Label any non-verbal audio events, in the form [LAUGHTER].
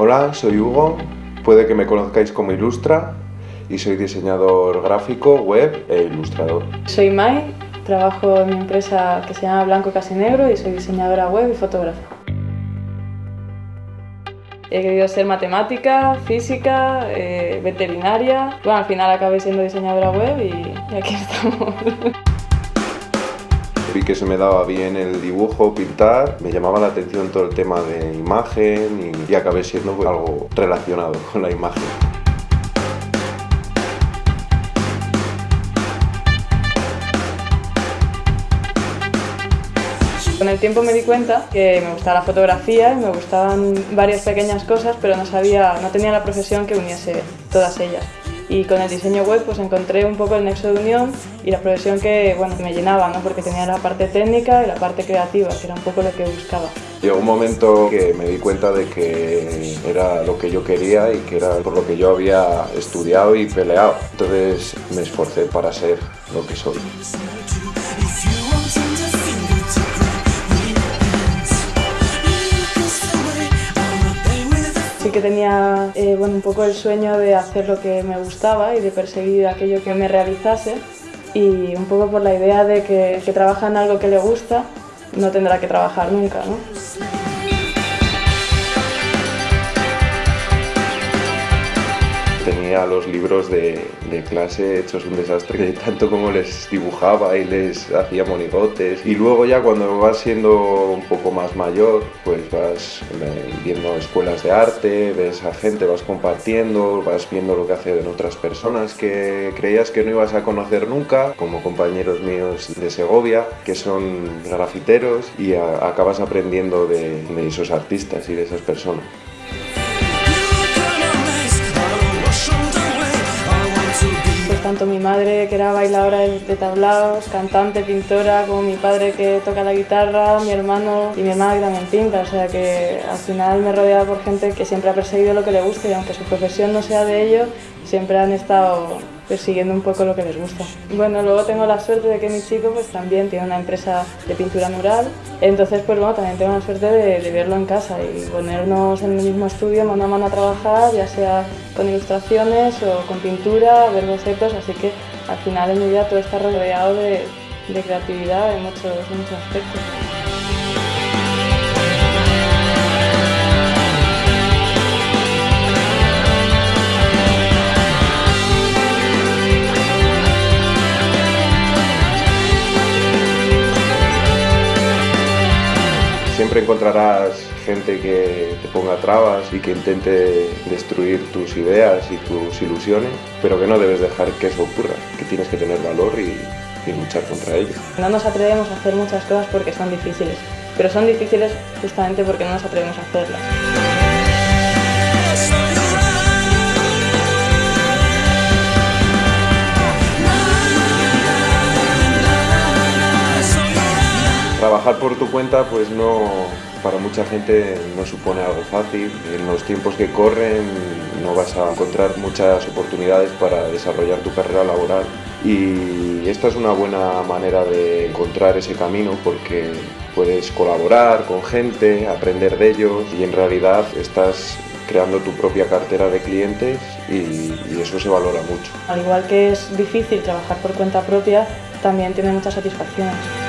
Hola, soy Hugo, puede que me conozcáis como Ilustra y soy diseñador gráfico, web e ilustrador. Soy Mai, trabajo en mi empresa que se llama Blanco Casi Negro y soy diseñadora web y fotógrafa. He querido ser matemática, física, eh, veterinaria. Bueno, al final acabé siendo diseñadora web y, y aquí [LAUGHS] estamos. Vi que se me daba bien el dibujo, pintar, me llamaba la atención todo el tema de imagen y, y acabé siendo pues, algo relacionado con la imagen. Con el tiempo me di cuenta que me gustaba la fotografía y me gustaban varias pequeñas cosas, pero no sabía, no tenía la profesión que uniese todas ellas. Y con el diseño web pues encontré un poco el nexo de unión y la profesión que bueno, me llenaba, ¿no? porque tenía la parte técnica y la parte creativa, que era un poco lo que buscaba. Llegó un momento que me di cuenta de que era lo que yo quería y que era por lo que yo había estudiado y peleado. Entonces me esforcé para ser lo que soy. Sí que tenía eh, bueno, un poco el sueño de hacer lo que me gustaba y de perseguir aquello que me realizase y un poco por la idea de que el que trabaja en algo que le gusta no tendrá que trabajar nunca. Tenía los libros de, clase hechos un desastre, tanto como les dibujaba y les hacía monigotes. Y luego ya cuando vas siendo un poco más mayor, pues vas viendo escuelas de arte, ves a gente, vas compartiendo, vas viendo lo que hacen otras personas que creías que no ibas a conocer nunca, como compañeros míos de Segovia, que son grafiteros, y acabas aprendiendo de esos artistas y de esas personas. Tanto mi madre que era bailadora de tablaos, cantante, pintora, como mi padre que toca la guitarra, mi hermano y mi hermana que también pinta, o sea que al final me rodeado por gente que siempre ha perseguido lo que le gusta y aunque su profesión no sea de ello, siempre han estado persiguiendo un poco lo que les gusta. Bueno, luego tengo la suerte de que mi chico pues también tiene una empresa de pintura mural, entonces pues bueno, también tengo la suerte de, verlo en casa y ponernos en el mismo estudio mano a mano a trabajar, ya sea con ilustraciones o con pintura, ver bocetos, así que al final en mi vida todo está rodeado de, de creatividad en muchos, en muchos aspectos. Encontrarás gente que te ponga trabas y que intente destruir tus ideas y tus ilusiones, pero que no debes dejar que eso ocurra, que tienes que tener valor y, luchar contra ello. No nos atrevemos a hacer muchas cosas porque son difíciles, pero son difíciles justamente porque no nos atrevemos a hacerlas. Trabajar por tu cuenta pues no, para mucha gente no supone algo fácil. En los tiempos que corren no vas a encontrar muchas oportunidades para desarrollar tu carrera laboral y esta es una buena manera de encontrar ese camino porque puedes colaborar con gente, aprender de ellos y en realidad estás creando tu propia cartera de clientes y, y eso se valora mucho. Al igual que es difícil trabajar por cuenta propia, también tiene muchas satisfacciones.